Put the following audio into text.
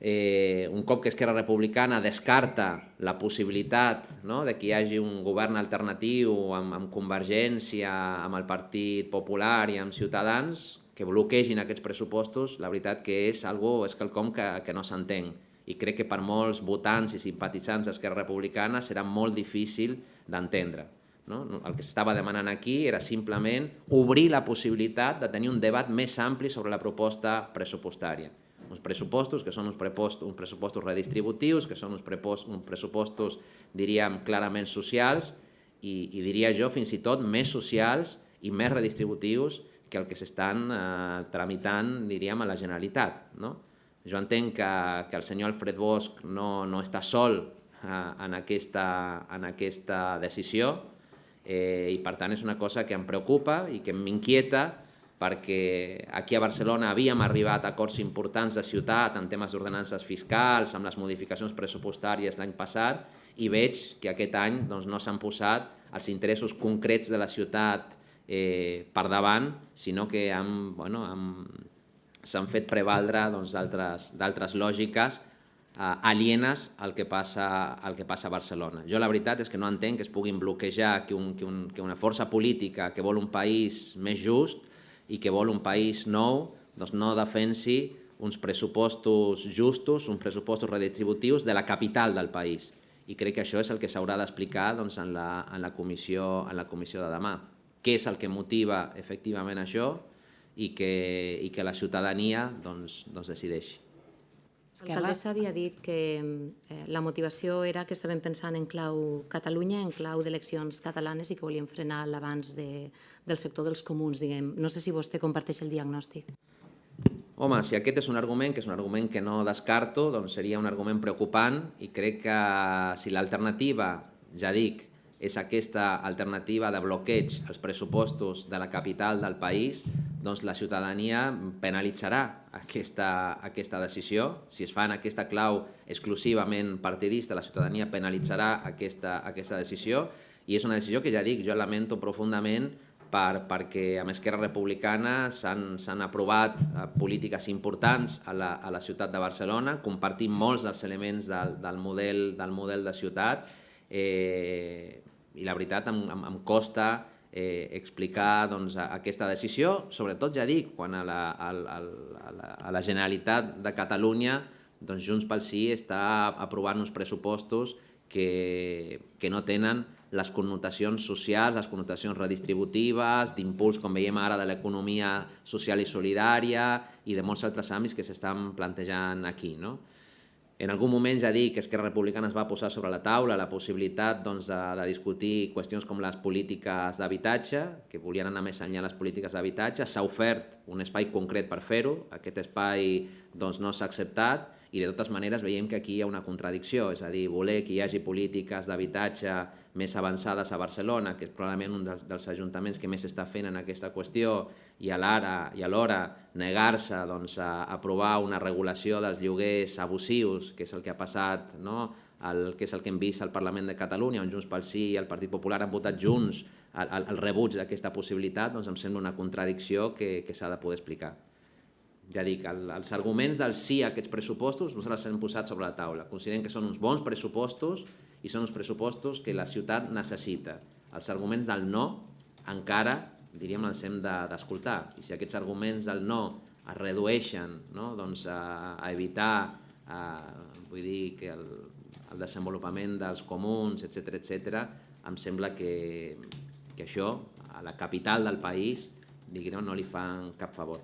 eh, un cop que Esquerra Republicana descarta la possibilitat no, de que hi hagi un govern alternatiu amb, amb Convergència, amb el Partit Popular i amb Ciutadans, que bloquegin aquests pressupostos, la veritat que és algo, és quelcom que, que no s'entén. I crec que per molts votants i simpatitzants d'Esquerra Republicana serà molt difícil d'entendre. No? El que s'estava demanant aquí era simplement obrir la possibilitat de tenir un debat més ampli sobre la proposta pressupostària uns pressupostos que són uns, prepost, uns pressupostos redistributius, que són uns, prepost, uns pressupostos, diríem, clarament socials i, i diria jo fins i tot més socials i més redistributius que el que s'estan eh, tramitant, diríem, a la Generalitat. No? Jo entenc que, que el senyor Alfred Bosch no, no està sol eh, en, aquesta, en aquesta decisió eh, i per tant és una cosa que em preocupa i que m'inquieta perquè aquí a Barcelona havíem arribat a acords importants de ciutat en temes d'ordenances fiscals, amb les modificacions pressupostàries l'any passat, i veig que aquest any doncs, no s'han posat els interessos concrets de la ciutat eh, per davant, sinó que bueno, s'han fet prevaldre d'altres doncs, lògiques eh, alienes al que, passa, al que passa a Barcelona. Jo la veritat és que no entenc que es puguin bloquejar que, un, que, un, que una força política que vol un país més just i que vol un país nou doncs no defensi uns pressupostos justos, uns pressupostos redistributius de la capital del país. I crec que això és el que s'haurà d'explicar doncs, en, la, en, la comissió, en la comissió de demà. Què és el que motiva efectivament això i que, i que la ciutadania doncs, doncs decideixi. L'alcaldessa havia dit que eh, la motivació era que estaven pensant en clau Catalunya, en clau d'eleccions catalanes i que volien frenar l'abans de, del sector dels comuns, diguem. No sé si vostè comparteix el diagnòstic. Home, si aquest és un argument, que és un argument que no descarto, doncs seria un argument preocupant i crec que si l'alternativa, ja dic, és aquesta alternativa de bloqueig als pressupostos de la capital del país, doncs la ciutadania penalitzarà aquesta, aquesta decisió. Si es fa en aquesta clau exclusivament partidista, la ciutadania penalitzarà aquesta, aquesta decisió. I és una decisió que ja dic, jo lamento profundament per, perquè amb Esquerra Republicana s'han aprovat eh, polítiques importants a la, a la ciutat de Barcelona, compartim molts dels elements del, del, model, del model de ciutat, eh, i la veritat em, em, em costa eh, explicar doncs, aquesta decisió, sobretot ja dic, quan a la, a, a, a, la, a la Generalitat de Catalunya doncs Junts pel Sí està aprovant uns pressupostos que, que no tenen les connotacions socials, les connotacions redistributives, d'impuls, com veiem ara, de l'economia social i solidària i de molts altres àmbits que s'estan plantejant aquí. No? En algun moment ja dic que Esquerra Republicana es va posar sobre la taula la possibilitat doncs, de, de discutir qüestions com les polítiques d'habitatge, que volien anar més enllà les polítiques d'habitatge. S'ha ofert un espai concret per fer-ho, aquest espai doncs, no s'ha acceptat i de totes maneres veiem que aquí hi ha una contradicció, és a dir, voler que hi hagi polítiques d'habitatge més avançades a Barcelona, que és probablement un dels, dels ajuntaments que més està fent en aquesta qüestió, i alhora negar-se doncs, a aprovar una regulació dels lloguers abusius, que és el que ha passat, no? el, que és el que hem vist al Parlament de Catalunya, on Junts pel Sí i el Partit Popular han votat junts el, el rebuig d'aquesta possibilitat, doncs em sembla una contradicció que, que s'ha de poder explicar ja dic, el, els arguments del sí a aquests pressupostos nosaltres els hem posat sobre la taula. Considerem que són uns bons pressupostos i són uns pressupostos que la ciutat necessita. Els arguments del no encara, diríem, els hem d'escoltar. De, I si aquests arguments del no es redueixen no? doncs a, a evitar a, vull dir, que el, el desenvolupament dels comuns, etc etc, em sembla que, que això a la capital del país diguem, no li fan cap favor.